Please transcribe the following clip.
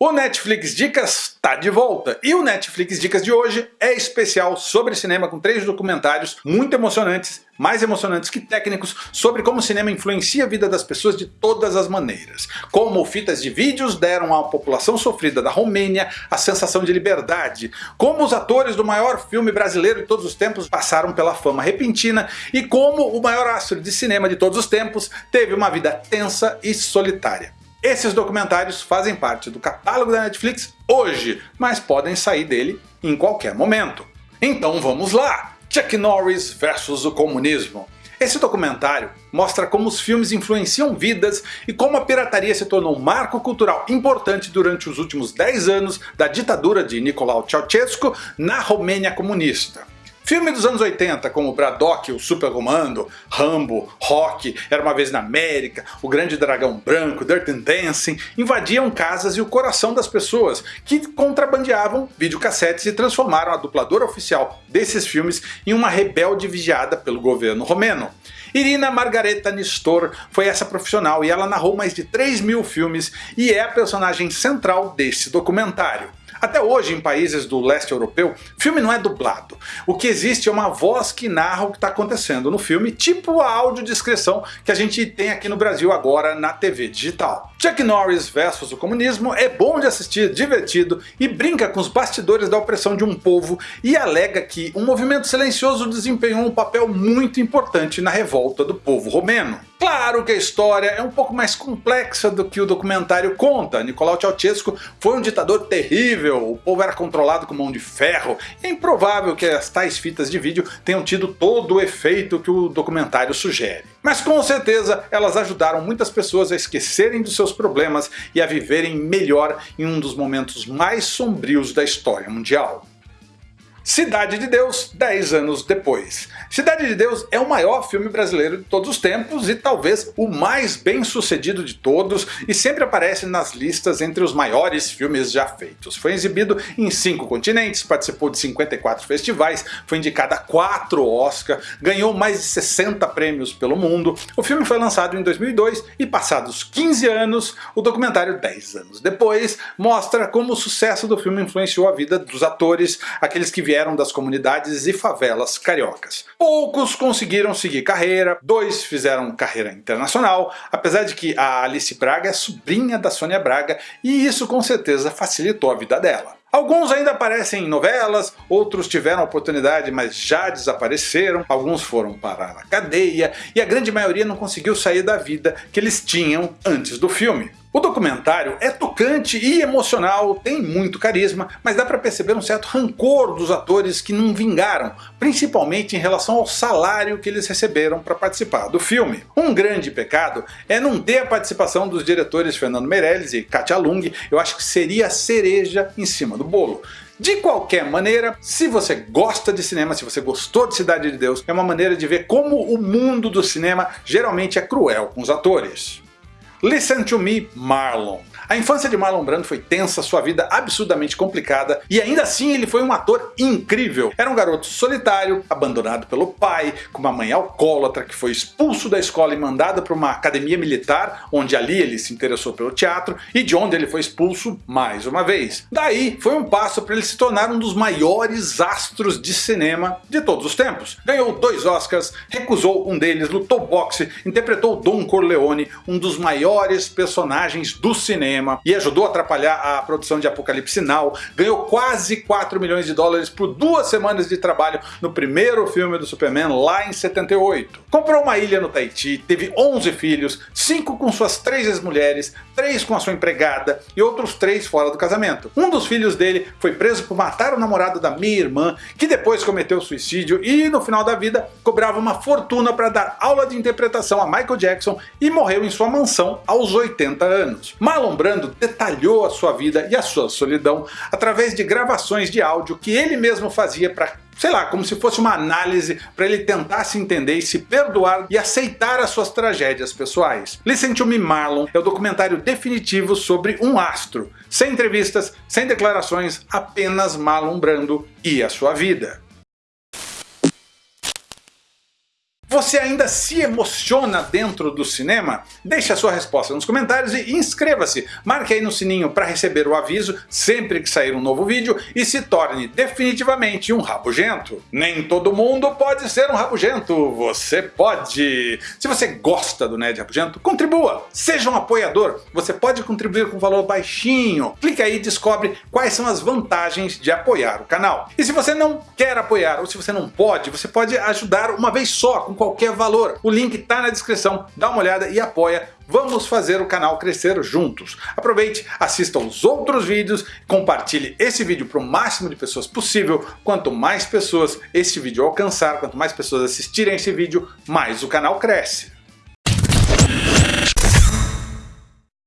O Netflix Dicas está de volta e o Netflix Dicas de hoje é especial sobre cinema com três documentários muito emocionantes, mais emocionantes que técnicos, sobre como o cinema influencia a vida das pessoas de todas as maneiras. Como fitas de vídeos deram à população sofrida da Romênia a sensação de liberdade, como os atores do maior filme brasileiro de todos os tempos passaram pela fama repentina e como o maior astro de cinema de todos os tempos teve uma vida tensa e solitária. Esses documentários fazem parte do catálogo da Netflix hoje, mas podem sair dele em qualquer momento. Então vamos lá! Chuck Norris versus o comunismo. Esse documentário mostra como os filmes influenciam vidas e como a pirataria se tornou um marco cultural importante durante os últimos 10 anos da ditadura de Nicolau Ceausescu na Romênia comunista. Filme dos anos 80 como Braddock, o Super Comando, Rambo, Rock, Era Uma Vez na América, O Grande Dragão Branco, Dirty Dancing invadiam casas e o coração das pessoas que contrabandeavam videocassetes e transformaram a dubladora oficial desses filmes em uma rebelde vigiada pelo governo romeno. Irina Margareta Nistor foi essa profissional e ela narrou mais de 3 mil filmes e é a personagem central desse documentário. Até hoje, em países do leste europeu, filme não é dublado. O que existe é uma voz que narra o que está acontecendo no filme, tipo a audiodescrição que a gente tem aqui no Brasil agora na TV digital. Chuck Norris versus o comunismo é bom de assistir, divertido e brinca com os bastidores da opressão de um povo e alega que um movimento silencioso desempenhou um papel muito importante na revolta do povo romeno. Claro que a história é um pouco mais complexa do que o documentário conta. Nicolau Ceausescu foi um ditador terrível, o povo era controlado com mão de ferro. É improvável que as tais fitas de vídeo tenham tido todo o efeito que o documentário sugere. Mas com certeza elas ajudaram muitas pessoas a esquecerem dos seus problemas e a viverem melhor em um dos momentos mais sombrios da história mundial. Cidade de Deus, 10 anos depois. Cidade de Deus é o maior filme brasileiro de todos os tempos e talvez o mais bem sucedido de todos e sempre aparece nas listas entre os maiores filmes já feitos. Foi exibido em 5 continentes, participou de 54 festivais, foi indicado a 4 Oscar, ganhou mais de 60 prêmios pelo mundo. O filme foi lançado em 2002 e passados 15 anos, o documentário 10 anos depois mostra como o sucesso do filme influenciou a vida dos atores, aqueles que vieram vieram das comunidades e favelas cariocas. Poucos conseguiram seguir carreira, dois fizeram carreira internacional, apesar de que a Alice Braga é sobrinha da Sônia Braga e isso com certeza facilitou a vida dela. Alguns ainda aparecem em novelas, outros tiveram oportunidade mas já desapareceram, alguns foram parar na cadeia e a grande maioria não conseguiu sair da vida que eles tinham antes do filme. O documentário é tocante e emocional, tem muito carisma, mas dá para perceber um certo rancor dos atores que não vingaram, principalmente em relação ao salário que eles receberam para participar do filme. Um grande pecado é não ter a participação dos diretores Fernando Meirelles e Katia Lung, eu acho que seria a cereja em cima do bolo. De qualquer maneira, se você gosta de cinema, se você gostou de Cidade de Deus, é uma maneira de ver como o mundo do cinema geralmente é cruel com os atores. Listen to Me, Marlon. A infância de Marlon Brando foi tensa, sua vida absurdamente complicada e ainda assim ele foi um ator incrível. Era um garoto solitário, abandonado pelo pai, com uma mãe alcoólatra que foi expulso da escola e mandado para uma academia militar, onde ali ele se interessou pelo teatro e de onde ele foi expulso mais uma vez. Daí foi um passo para ele se tornar um dos maiores astros de cinema de todos os tempos. Ganhou dois Oscars, recusou um deles, lutou boxe, interpretou Don Corleone, um dos maiores personagens do cinema cinema e ajudou a atrapalhar a produção de Apocalipse Now, ganhou quase 4 milhões de dólares por duas semanas de trabalho no primeiro filme do Superman lá em 78. Comprou uma ilha no Tahiti, teve 11 filhos, 5 com suas 3 ex-mulheres, 3 com a sua empregada e outros 3 fora do casamento. Um dos filhos dele foi preso por matar o namorado da minha irmã, que depois cometeu suicídio e no final da vida cobrava uma fortuna para dar aula de interpretação a Michael Jackson e morreu em sua mansão aos 80 anos. Marlon Brando Brando detalhou a sua vida e a sua solidão através de gravações de áudio que ele mesmo fazia para sei lá, como se fosse uma análise para ele tentar se entender e se perdoar e aceitar as suas tragédias pessoais. Listen to Me Marlon é o documentário definitivo sobre um astro, sem entrevistas, sem declarações, apenas Marlon Brando e a sua vida. Você ainda se emociona dentro do cinema? Deixe a sua resposta nos comentários e inscreva-se. Marque aí no sininho para receber o aviso sempre que sair um novo vídeo e se torne definitivamente um rabugento. Nem todo mundo pode ser um rabugento, você pode! Se você gosta do Ned Rabugento, contribua! Seja um apoiador, você pode contribuir com valor baixinho. Clique aí e descobre quais são as vantagens de apoiar o canal. E se você não quer apoiar ou se você não pode, você pode ajudar uma vez só, qualquer valor. O link está na descrição, dá uma olhada e apoia. Vamos fazer o canal crescer juntos. Aproveite, assista os outros vídeos, compartilhe esse vídeo para o máximo de pessoas possível. Quanto mais pessoas esse vídeo alcançar, quanto mais pessoas assistirem esse vídeo, mais o canal cresce.